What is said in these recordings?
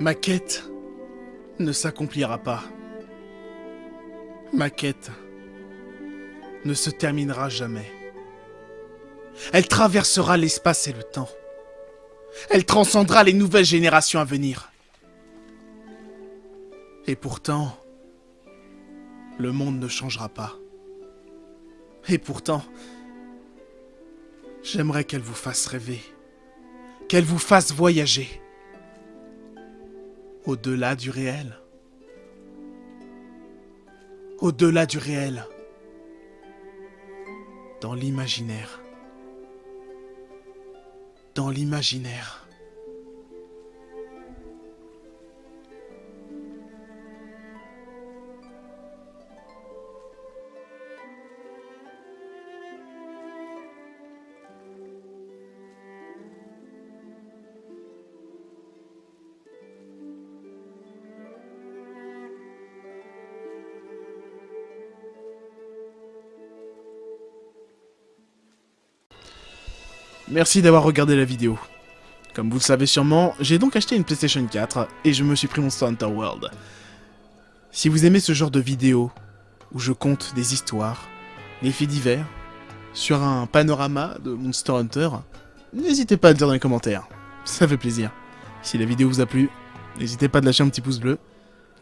Ma quête ne s'accomplira pas. Ma quête ne se terminera jamais. Elle traversera l'espace et le temps. Elle transcendra les nouvelles générations à venir. Et pourtant, le monde ne changera pas. Et pourtant, j'aimerais qu'elle vous fasse rêver, qu'elle vous fasse voyager, au-delà du réel. Au-delà du réel, dans l'imaginaire. Dans l'imaginaire. Merci d'avoir regardé la vidéo. Comme vous le savez sûrement, j'ai donc acheté une PlayStation 4 et je me suis pris Monster Hunter World. Si vous aimez ce genre de vidéo, où je compte des histoires, des faits divers, sur un panorama de Monster Hunter, n'hésitez pas à le dire dans les commentaires. Ça fait plaisir. Si la vidéo vous a plu, n'hésitez pas à lâcher un petit pouce bleu,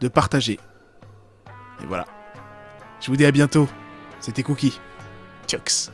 de partager. Et voilà. Je vous dis à bientôt. C'était Cookie. Tchox.